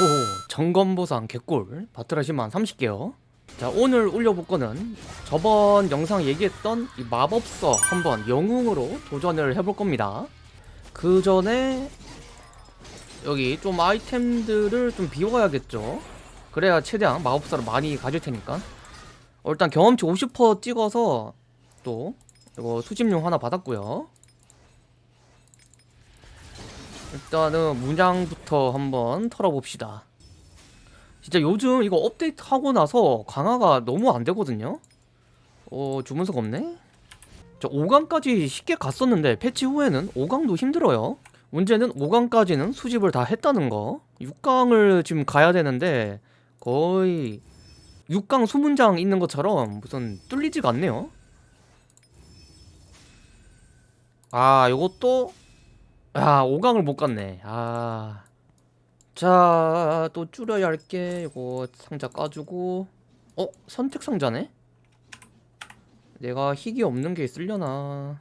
오 점검보상 개꿀. 바트라시만 30개요. 자 오늘 올려볼 거는 저번 영상 얘기했던 이 마법서 한번 영웅으로 도전을 해볼 겁니다. 그 전에 여기 좀 아이템들을 좀 비워야겠죠? 그래야 최대한 마법사를 많이 가질 테니까. 어, 일단 경험치 50% 찍어서 또 이거 수집용 하나 받았고요 일단은 문양부터 한번 털어봅시다. 진짜 요즘 이거 업데이트 하고 나서 강화가 너무 안 되거든요? 어 주문서가 없네? 저 5강까지 쉽게 갔었는데 패치 후에는 5강도 힘들어요. 문제는 5강까지는 수집을 다 했다는 거. 6강을 지금 가야 되는데 거의 6강 수문장 있는 것처럼 무슨 뚫리지가 않네요. 아 요것도 아 5강을 못 갔네. 아. 자, 또 줄여야 할게 이거 상자 까주고. 어? 선택 상자네? 내가 희귀 없는 게 있으려나.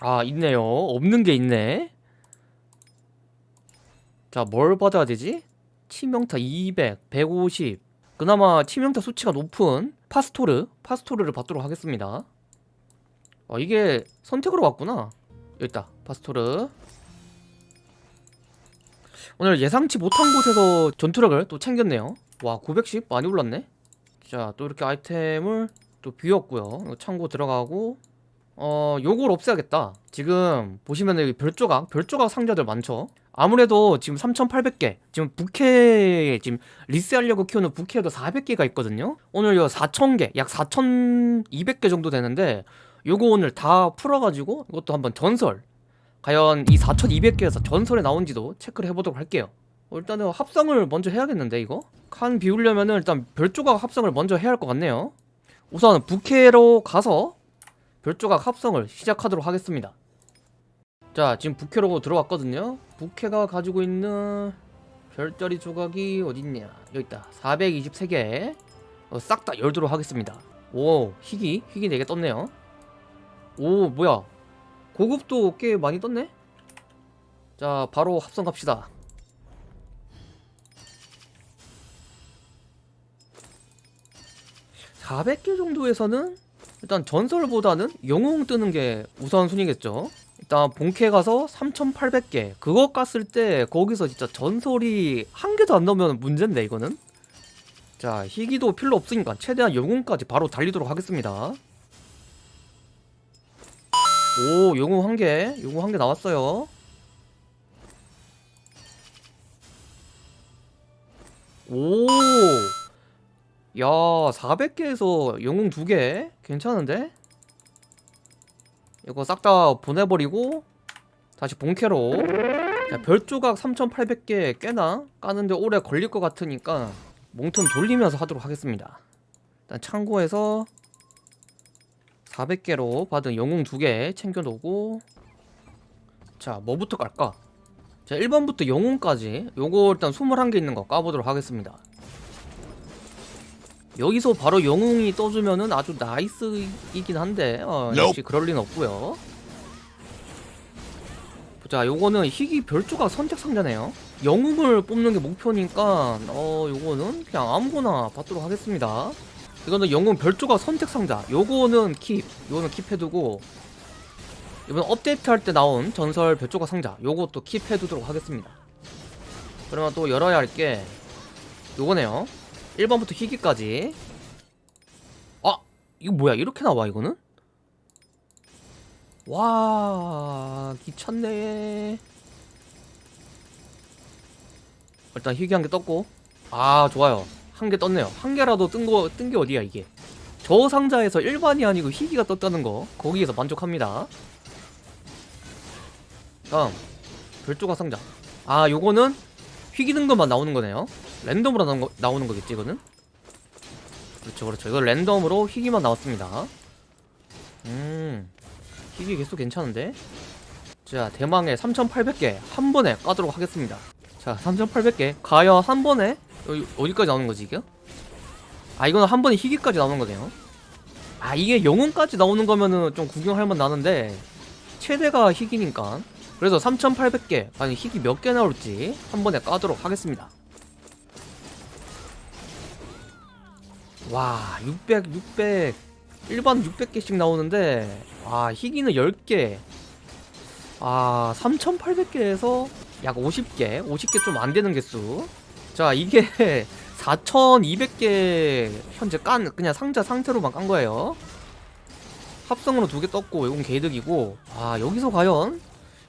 아 있네요. 없는 게 있네. 자 뭘 받아야 되지? 치명타 200, 150 그나마 치명타 수치가 높은 파스토르 파스토르를 받도록 하겠습니다 아 이게 선택으로 왔구나. 여기 있다. 파스토르. 오늘 예상치 못한 곳에서 전투력을 또 챙겼네요. 와 910 많이 올랐네. 자 또 이렇게 아이템을 또 비웠고요. 창고 들어가고. 어 요걸 없애야겠다. 지금 보시면 여기 별조각 별조각 상자들 많죠? 아무래도 지금 3800개. 지금 부캐 지금 리스하려고 키우는 부캐도 400개가 있거든요? 오늘 요 4000개 약 4200개 정도 되는데 요거 오늘 다 풀어가지고 이것도 한번 전설. 과연 이 4200개에서 전설에 나온지도 체크를 해보도록 할게요. 어, 일단은 합성을 먼저 해야겠는데 이거? 칸 비우려면은 일단 별조각 합성을 먼저 해야 할 것 같네요. 우선 부캐로 가서 별조각 합성을 시작하도록 하겠습니다. 자 지금 부캐로 들어왔거든요. 부캐가 가지고 있는 별자리 조각이 어딨냐? 여기 있다. 423개. 어, 싹다 열도록 하겠습니다. 오 희귀 희귀 4개 떴네요 오 뭐야. 고급도 꽤 많이 떴네? 자 바로 합성 갑시다. (400개) 정도에서는 일단 전설보다는 영웅 뜨는 게 우선순위겠죠? 일단 본캐 가서 3800개. 그거 깠을 때 거기서 진짜 전설이 한 개도 안 나오면 문제인데 이거는? 자 희귀도 필요 없으니까 최대한 영웅까지 바로 달리도록 하겠습니다 오 영웅 한개. 영웅 한개 나왔어요. 오. 야, 400개에서 영웅 2개? 괜찮은데? 이거 싹 다 보내버리고 다시 본캐로. 자, 별조각 3800개 꽤나? 까는데 오래 걸릴 것 같으니까 몽틈 돌리면서 하도록 하겠습니다. 일단 창고에서 400개로 받은 영웅 2개 챙겨놓고. 자 뭐부터 깔까? 자 1번부터 영웅까지. 요거 일단 21개 있는 거 까보도록 하겠습니다. 여기서 바로 영웅이 떠주면은 아주 나이스이긴 한데 어, 역시 그럴 리는 없고요. 자 요거는 희귀 별조각 선택 상자네요. 영웅을 뽑는 게 목표니까 어 요거는 그냥 아무거나 받도록 하겠습니다 이거는 영웅 별조각 선택 상자. 요거는 킵. 요거는 킵해두고 이번 업데이트 할 때 나온 전설 별조각 상자. 요것도 킵해두도록 하겠습니다. 그러면 또 열어야 할 게 요거네요. 1번부터 희귀까지. 아 이거 뭐야? 이렇게 나와 이거는? 와 귀찮네. 일단 희귀 한개 떴고. 아 좋아요 한 개 떴네요. 한 개라도 뜬 거 뜬 게 어디야 이게? 저 상자에서 일반이 아니고 희귀가 떴다는 거. 거기에서 만족합니다. 다음. 별조각 상자. 아 요거는 희귀 등급만 나오는 거네요. 랜덤으로 나오는, 거, 나오는 거겠지 이거는? 그렇죠 그렇죠. 이거 랜덤으로 희귀만 나왔습니다. 음. 희귀 개수 괜찮은데? 자 대망의 3800개 한 번에 까도록 하겠습니다. 자 3800개. 과연 한 번에 어디까지 나오는 거지 이게? 아 이거는 한 번에 희귀까지 나오는 거네요. 아 이게 영웅까지 나오는 거면은 좀 구경할 만 나는데 최대가 희귀니까. 그래서 3800개 아니 희귀 몇 개 나올지 한 번에 까도록 하겠습니다. 와 600, 600 일반 600개씩 나오는데 아 희귀는 10개. 아 3800개에서 약 50개 50개 좀 안되는 개수 자 이게 4200개 현재 깐 그냥 상자 상태로만 깐 거예요. 합성으로 두 개 떴고 이건 개이득이고. 아 여기서 과연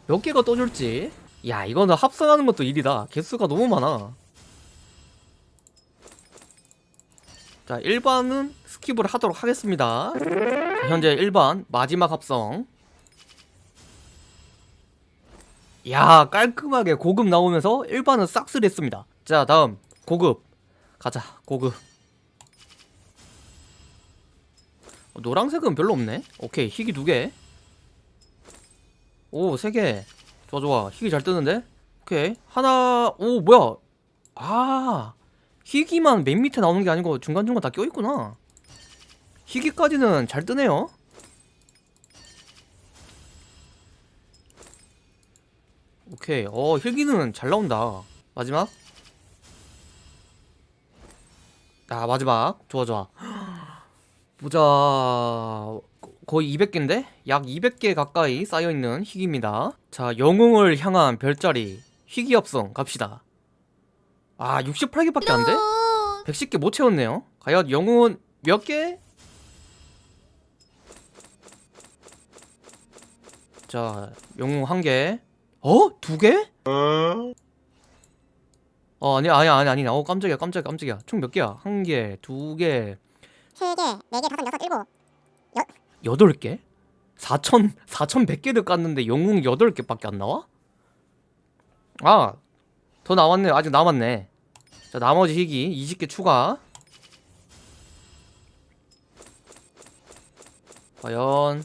몇 개가 떠줄지. 야 이거는 합성하는 것도 일이다. 개수가 너무 많아. 자 일반은 skip을 하도록 하겠습니다. 자, 현재 일반 마지막 합성. 야 깔끔하게 고급 나오면서 일반은 싹쓸이 했습니다 자 다음 고급 가자 고급 어, 노란색은 별로 없네 오케이 희귀 두개 오, 세 개. 좋아, 좋아. 희귀 잘 뜨는데? 오케이. 하나, 오, 뭐야. 아, 희귀만 맨 밑에 나오는 게 아니고 중간중간 다 껴있구나. 희귀까지는 잘 뜨네요. 오케이. 어, 희귀는 잘 나온다. 마지막. 아, 마지막. 좋아, 좋아. 보자. 거의 200개인데? 약 200개 가까이 쌓여있는 희귀입니다 자 영웅을 향한 별자리 희귀 합성 갑시다 아 68개밖에 안돼? 110개 못 채웠네요 과연 영웅은 몇 개? 자 영웅 한개 어? 두 개? 어 아니 아니 아니 아니 어 깜짝이야 깜짝이야 깜짝이야 총 몇 개야? 한 개, 두 개, 세 개, 네 개, 다섯, 여섯, 일곱. 8개? 4천 4,100개를 깠는데 영웅 8개밖에 안 나와? 아, 더 나왔네. 아직 남았네. 자, 나머지 희귀 20개 추가. 과연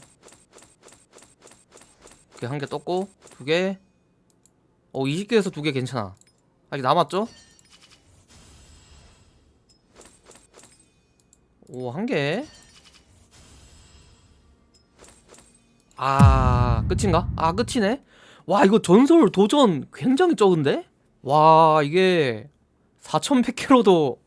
이렇게 한 개 떴고 두 개. 어, 20개에서 두 개 괜찮아. 아직 남았죠? 오, 한 개. 아 끝인가? 아 끝이네? 와 이거 전설 도전 굉장히 적은데? 와 이게 4100개로도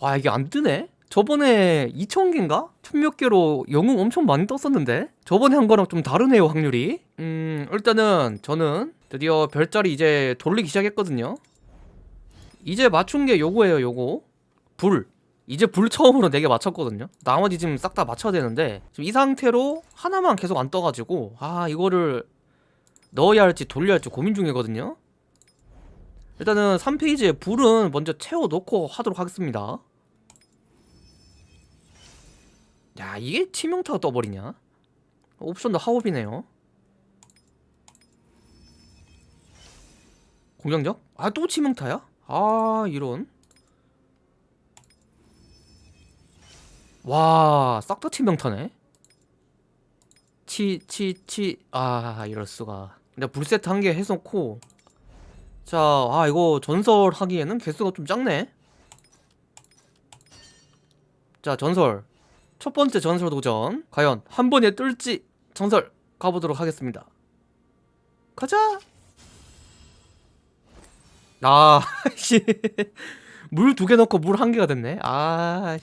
와 이게 안 뜨네? 저번에 2000개인가? 천몇 개로 영웅 엄청 많이 떴었는데? 저번에 한 거랑 좀 다르네요 확률이 음 일단은 저는 드디어 별자리 이제 돌리기 시작했거든요. 이제 맞춘 게 요거예요 요거. 불. 이제 불 처음으로 4개 맞췄거든요. 나머지 지금 싹 다 맞춰야 되는데 지금 이 상태로 하나만 계속 안 떠가지고 아 이거를 넣어야 할지 돌려야 할지 고민 중이거든요. 일단은 3페이지에 불은 먼저 채워놓고 하도록 하겠습니다. 야 이게 치명타가 떠버리냐? 옵션도 하옵이네요 공격력? 아또 치명타야? 아 이런 와, 싹 다 치명타네. 치, 치, 치. 아, 이럴 수가. 근데 불세트 한 개 해놓고. 자, 아, 이거 전설 하기에는 개수가 좀 작네. 자, 전설. 첫 번째 전설 도전. 과연 한 번에 뜰지 전설 가보도록 하겠습니다. 가자! 아, 씨. 물 두 개 넣고 물 한 개가 됐네. 아,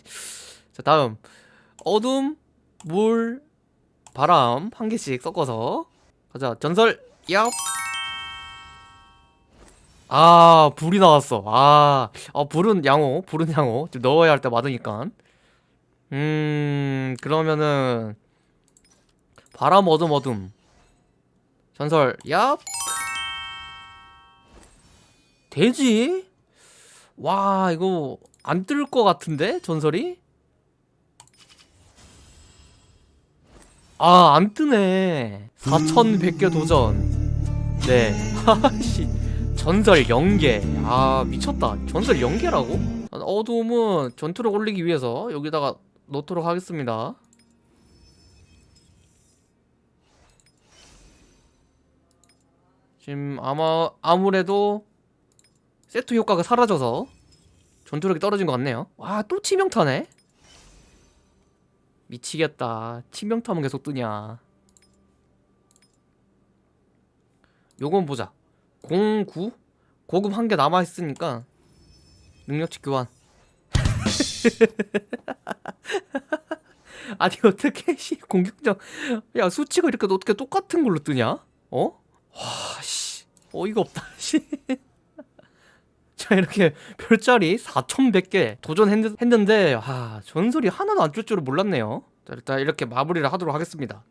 자 다음. 어둠, 물, 바람 한 개씩 섞어서. 가자 전설. 얍! 아 불이 나왔어. 아, 아 불은 양호 불은 양호. 좀 넣어야 할 때 맞으니까. 음 그러면은 바람 어둠 어둠. 전설. 얍 되지? 와 이거 안 뜰 것 같은데 전설이? 아, 안 뜨네. 4100개 도전. 네. 하씨. 전설 0개. 아, 미쳤다. 전설 0개라고? 어둠은 전투를 올리기 위해서 여기다가 넣도록 하겠습니다. 지금 아마 아무래도 세트 효과가 사라져서 전투력이 떨어진 것 같네요. 와, 또 치명타네? 미치겠다 치명타면 계속 뜨냐 요건 보자 09 고급 한 개 남아있으니까 능력치 교환 아니 어떻게 씨 공격력 야 수치가 이렇게 어떻게 똑같은 걸로 뜨냐? 어? 와씨 어이가 없다 씨. 자 이렇게 별자리 4100개 도전했는데 아 전설이 하나도 안 줄 줄은 몰랐네요. 자 일단 이렇게 마무리를 하도록 하겠습니다